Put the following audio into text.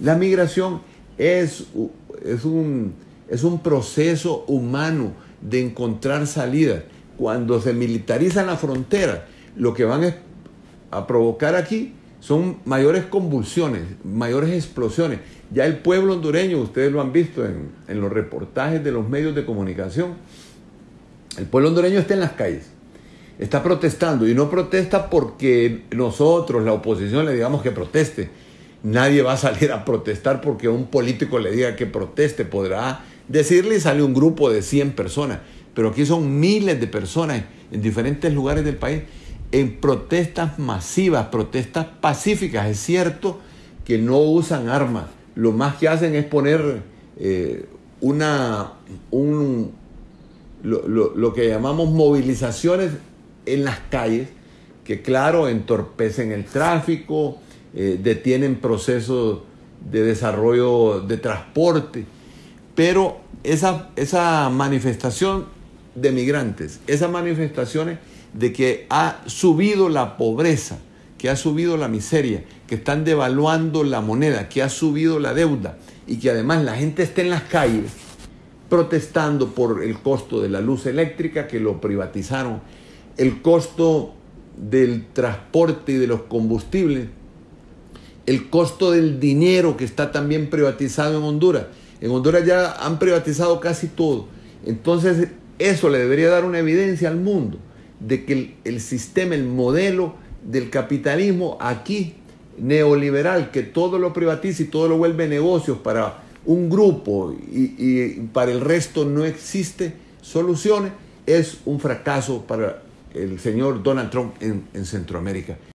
La migración es, un, es un proceso humano de encontrar salida. Cuando se militariza la frontera, lo que van a provocar aquí son mayores convulsiones, mayores explosiones. Ya el pueblo hondureño, ustedes lo han visto en los reportajes de los medios de comunicación, el pueblo hondureño está en las calles, está protestando y no protesta porque nosotros, la oposición, le digamos que proteste. Nadie va a salir a protestar porque un político le diga que proteste. Podrá decirle y sale un grupo de 100 personas. Pero aquí son miles de personas en diferentes lugares del país en protestas masivas, protestas pacíficas. Es cierto que no usan armas. Lo más que hacen es poner eh, una, un, lo, que llamamos movilizaciones en las calles, que claro, entorpecen el tráfico, eh, detienen procesos de desarrollo de transporte, pero esa, esa manifestación de migrantes, esas manifestaciones de que ha subido la pobreza, que ha subido la miseria, que están devaluando la moneda, que ha subido la deuda y que además la gente esté en las calles protestando por el costo de la luz eléctrica que lo privatizaron, el costo del transporte y de los combustibles, el costo del dinero que está también privatizado en Honduras. En Honduras ya han privatizado casi todo. Entonces eso le debería dar una evidencia al mundo de que el, sistema, el modelo del capitalismo aquí neoliberal, que todo lo privatiza y todo lo vuelve negocios para un grupo y, para el resto no existe soluciones, es un fracaso para el señor Donald Trump en Centroamérica.